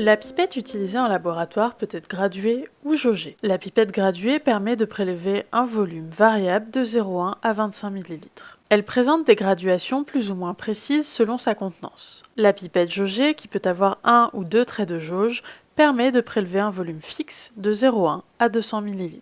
La pipette utilisée en laboratoire peut être graduée ou jaugée. La pipette graduée permet de prélever un volume variable de 0,1 à 25 ml. Elle présente des graduations plus ou moins précises selon sa contenance. La pipette jaugée, qui peut avoir un ou deux traits de jauge, permet de prélever un volume fixe de 0,1 à 200 ml.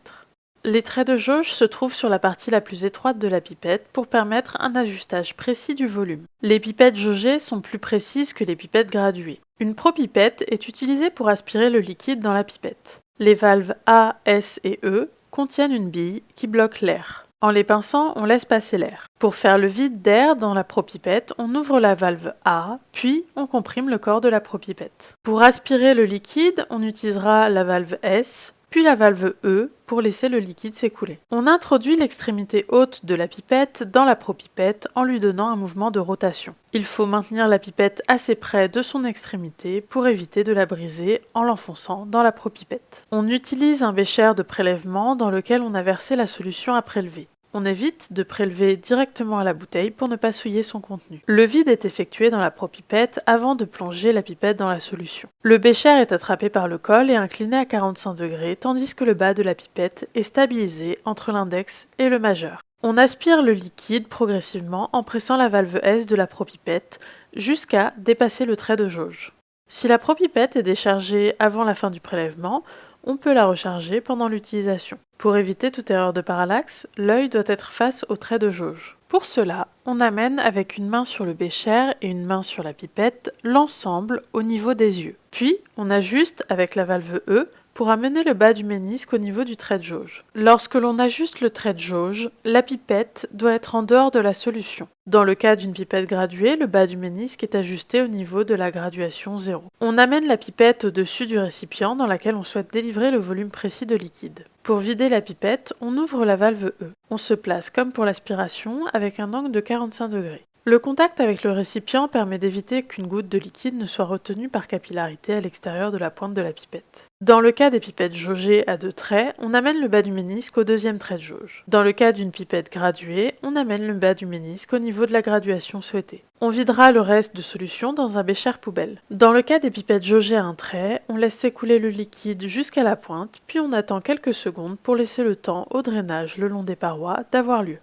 Les traits de jauge se trouvent sur la partie la plus étroite de la pipette pour permettre un ajustage précis du volume. Les pipettes jaugées sont plus précises que les pipettes graduées. Une propipette est utilisée pour aspirer le liquide dans la pipette. Les valves A, S et E contiennent une bille qui bloque l'air. En les pinçant, on laisse passer l'air. Pour faire le vide d'air dans la propipette, on ouvre la valve A, puis on comprime le corps de la propipette. Pour aspirer le liquide, on utilisera la valve S, puis la valve E pour laisser le liquide s'écouler. On introduit l'extrémité haute de la pipette dans la propipette en lui donnant un mouvement de rotation. Il faut maintenir la pipette assez près de son extrémité pour éviter de la briser en l'enfonçant dans la propipette. On utilise un bécher de prélèvement dans lequel on a versé la solution à prélever. On évite de prélever directement à la bouteille pour ne pas souiller son contenu. Le vide est effectué dans la propipette avant de plonger la pipette dans la solution. Le bécher est attrapé par le col et incliné à 45 degrés, tandis que le bas de la pipette est stabilisé entre l'index et le majeur. On aspire le liquide progressivement en pressant la valve S de la propipette jusqu'à dépasser le trait de jauge. Si la propipette est déchargée avant la fin du prélèvement, on peut la recharger pendant l'utilisation. Pour éviter toute erreur de parallaxe, l'œil doit être face au trait de jauge. Pour cela, on amène avec une main sur le bécher et une main sur la pipette l'ensemble au niveau des yeux. Puis, on ajuste avec la valve E pour amener le bas du ménisque au niveau du trait de jauge. Lorsque l'on ajuste le trait de jauge, la pipette doit être en dehors de la solution. Dans le cas d'une pipette graduée, le bas du ménisque est ajusté au niveau de la graduation 0. On amène la pipette au-dessus du récipient dans laquelle on souhaite délivrer le volume précis de liquide. Pour vider la pipette, on ouvre la valve E. On se place comme pour l'aspiration avec un angle de 45 degrés. Le contact avec le récipient permet d'éviter qu'une goutte de liquide ne soit retenue par capillarité à l'extérieur de la pointe de la pipette. Dans le cas des pipettes jaugées à deux traits, on amène le bas du ménisque au deuxième trait de jauge. Dans le cas d'une pipette graduée, on amène le bas du ménisque au niveau de la graduation souhaitée. On videra le reste de solution dans un bécher poubelle. Dans le cas des pipettes jaugées à un trait, on laisse s'écouler le liquide jusqu'à la pointe, puis on attend quelques secondes pour laisser le temps au drainage le long des parois d'avoir lieu.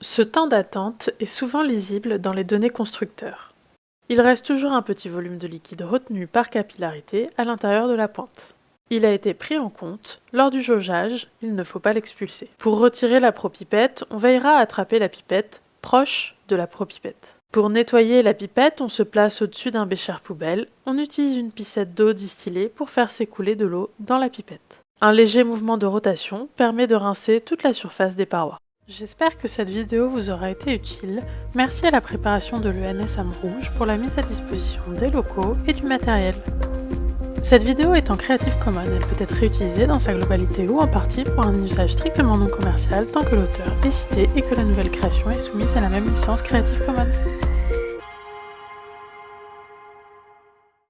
Ce temps d'attente est souvent lisible dans les données constructeurs. Il reste toujours un petit volume de liquide retenu par capillarité à l'intérieur de la pointe. Il a été pris en compte lors du jaugeage, il ne faut pas l'expulser. Pour retirer la propipette, on veillera à attraper la pipette proche de la propipette. Pour nettoyer la pipette, on se place au-dessus d'un bécher poubelle, on utilise une piscette d'eau distillée pour faire s'écouler de l'eau dans la pipette. Un léger mouvement de rotation permet de rincer toute la surface des parois. J'espère que cette vidéo vous aura été utile. Merci à la préparation de l'ENS Rouge pour la mise à disposition des locaux et du matériel. Cette vidéo est en Creative Commons, elle peut être réutilisée dans sa globalité ou en partie pour un usage strictement non commercial tant que l'auteur est cité et que la nouvelle création est soumise à la même licence Creative Commons.